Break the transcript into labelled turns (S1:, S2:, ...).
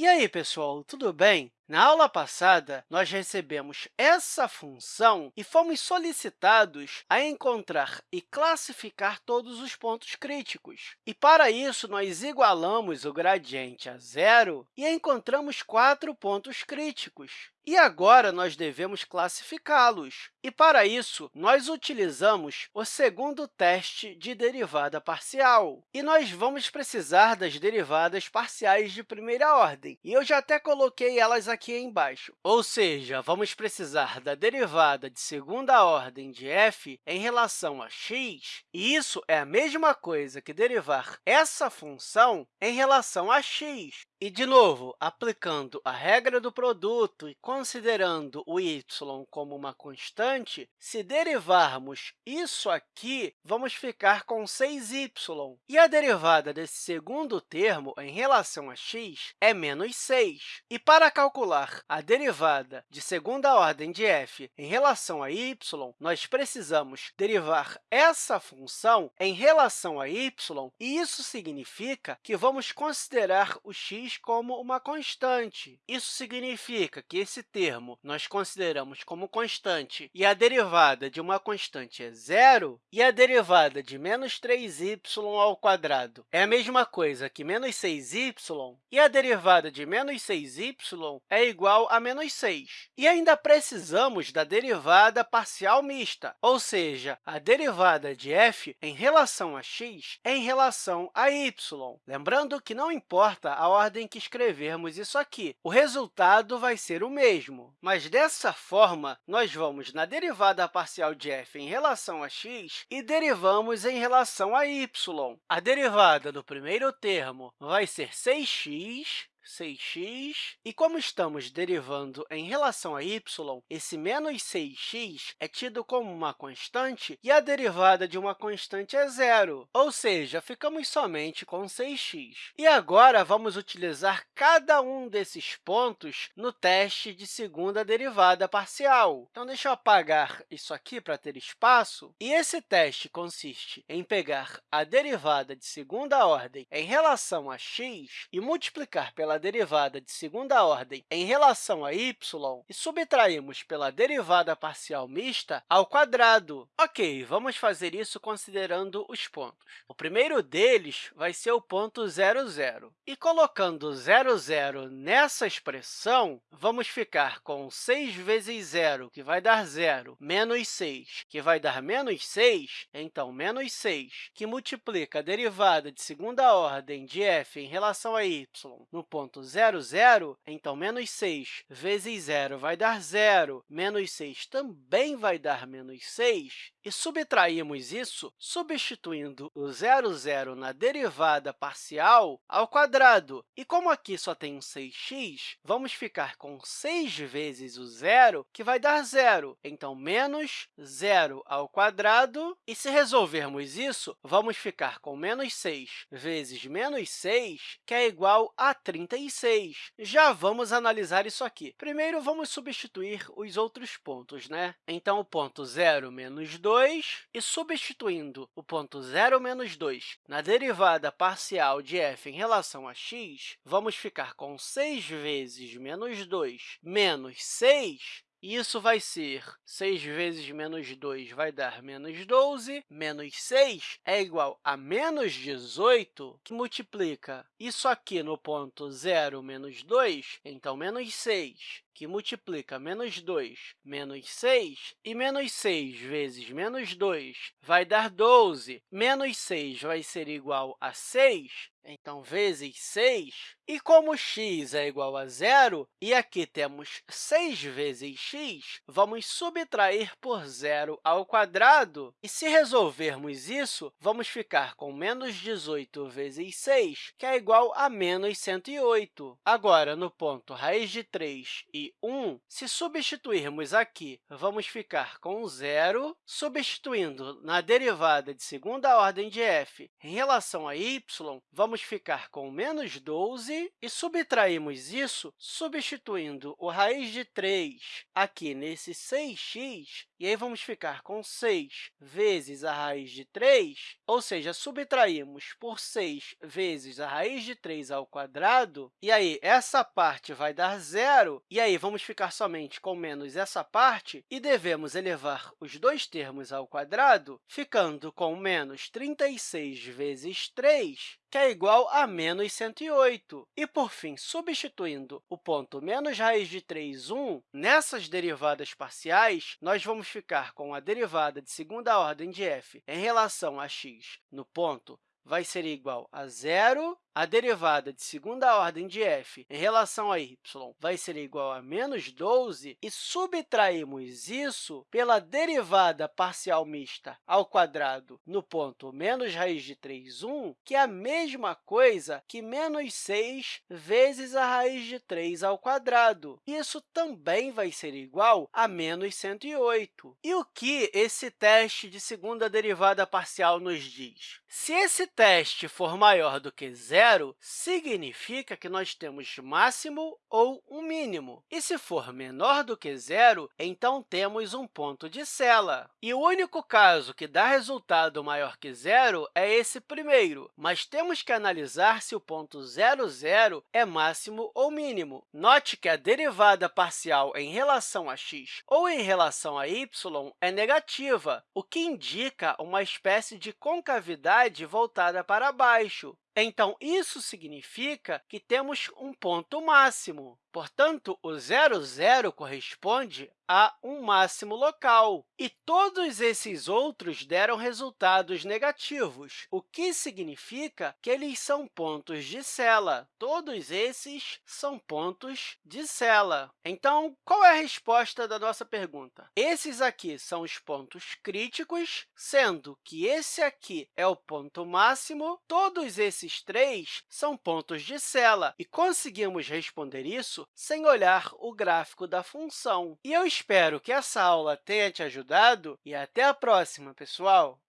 S1: E aí, pessoal, tudo bem? Na aula passada, nós recebemos essa função e fomos solicitados a encontrar e classificar todos os pontos críticos. E, para isso, nós igualamos o gradiente a zero e encontramos quatro pontos críticos. E agora, nós devemos classificá-los. E, para isso, nós utilizamos o segundo teste de derivada parcial. E nós vamos precisar das derivadas parciais de primeira ordem. E eu já até coloquei elas aqui aqui embaixo. Ou seja, vamos precisar da derivada de segunda ordem de f em relação a x, e isso é a mesma coisa que derivar essa função em relação a x. E, de novo, aplicando a regra do produto e considerando o y como uma constante, se derivarmos isso aqui, vamos ficar com 6y. E a derivada desse segundo termo em relação a x é menos 6. E para calcular a derivada de segunda ordem de f em relação a y, nós precisamos derivar essa função em relação a y, e isso significa que vamos considerar o x como uma constante. Isso significa que esse termo nós consideramos como constante e a derivada de uma constante é zero, e a derivada de menos 3y ao quadrado é a mesma coisa que menos 6y, e a derivada de menos 6y é igual a menos 6. E ainda precisamos da derivada parcial mista, ou seja, a derivada de f em relação a x em relação a y. Lembrando que não importa a ordem que escrevermos isso aqui. O resultado vai ser o mesmo, mas dessa forma, nós vamos na derivada parcial de f em relação a x e derivamos em relação a y. A derivada do primeiro termo vai ser 6x 6x. E como estamos derivando em relação a y, esse menos 6x é tido como uma constante e a derivada de uma constante é zero, ou seja, ficamos somente com 6x. E agora, vamos utilizar cada um desses pontos no teste de segunda derivada parcial. Então, deixa eu apagar isso aqui para ter espaço. E esse teste consiste em pegar a derivada de segunda ordem em relação a x e multiplicar pela derivada de segunda ordem em relação a y e subtraímos pela derivada parcial mista ao quadrado. Ok, vamos fazer isso considerando os pontos. O primeiro deles vai ser o ponto 0, 0. E colocando 0, 0 nessa expressão, vamos ficar com 6 vezes 0, que vai dar 0, menos 6, que vai dar menos 6, então, menos 6, que multiplica a derivada de segunda ordem de f em relação a y no ponto ponto 0, 0, então, menos 6 vezes 0 vai dar 0, menos 6 também vai dar menos 6, e subtraímos isso substituindo o 0, 0 na derivada parcial ao quadrado. E como aqui só tem um 6x, vamos ficar com 6 vezes o zero, que vai dar zero. Então, menos 0 ao quadrado. E se resolvermos isso, vamos ficar com menos 6 vezes menos 6, que é igual a 36. Já vamos analisar isso aqui. Primeiro, vamos substituir os outros pontos. Né? Então, o ponto 0 menos 2 2, e substituindo o ponto 0 menos 2 na derivada parcial de f em relação a x, vamos ficar com 6 vezes menos 2 menos 6, isso vai ser 6 vezes menos 2 vai dar menos 12, menos 6 é igual a menos 18, que multiplica isso aqui no ponto 0 menos 2, então, menos 6 que multiplica menos 2 menos 6, e menos 6 vezes menos 2 vai dar 12. Menos 6 vai ser igual a 6, então, vezes 6. E como x é igual a zero, e aqui temos 6 vezes x, vamos subtrair por zero ao quadrado. E se resolvermos isso, vamos ficar com menos 18 vezes 6, que é igual a menos 108. Agora, no ponto raiz de 3 e 1, se substituirmos aqui, vamos ficar com zero. Substituindo na derivada de segunda ordem de f em relação a y, vamos vamos ficar com menos 12 e subtraímos isso substituindo o raiz de 3 aqui nesse 6x, e aí vamos ficar com 6 vezes a raiz de 3, ou seja, subtraímos por 6 vezes a raiz de 3 ao quadrado, e aí essa parte vai dar zero, e aí vamos ficar somente com menos essa parte, e devemos elevar os dois termos ao quadrado, ficando com menos 36 vezes 3, que é igual a menos 108. E, por fim, substituindo o ponto menos raiz de 3, 1, nessas derivadas parciais, nós vamos ficar com a derivada de segunda ordem de f em relação a x no ponto vai ser igual a zero a derivada de segunda ordem de f em relação a y vai ser igual a menos 12 e subtraímos isso pela derivada parcial mista ao quadrado no ponto menos raiz de 3, 1, que é a mesma coisa que menos 6 vezes a raiz de 3 ao quadrado. Isso também vai ser igual a menos 108. E o que esse teste de segunda derivada parcial nos diz? Se esse teste for maior do que zero, significa que nós temos máximo ou um mínimo. E se for menor do que zero, então temos um ponto de Sela. E o único caso que dá resultado maior que zero é esse primeiro, mas temos que analisar se o ponto zero, zero é máximo ou mínimo. Note que a derivada parcial em relação a x ou em relação a y é negativa, o que indica uma espécie de concavidade voltada para baixo. Então, isso significa que temos um ponto máximo. Portanto, o zero, zero corresponde a um máximo local. E todos esses outros deram resultados negativos, o que significa que eles são pontos de Sela. Todos esses são pontos de Sela. Então, qual é a resposta da nossa pergunta? Esses aqui são os pontos críticos, sendo que esse aqui é o ponto máximo, todos esses três são pontos de Sela. E conseguimos responder isso sem olhar o gráfico da função. E eu espero que essa aula tenha te ajudado e até a próxima, pessoal!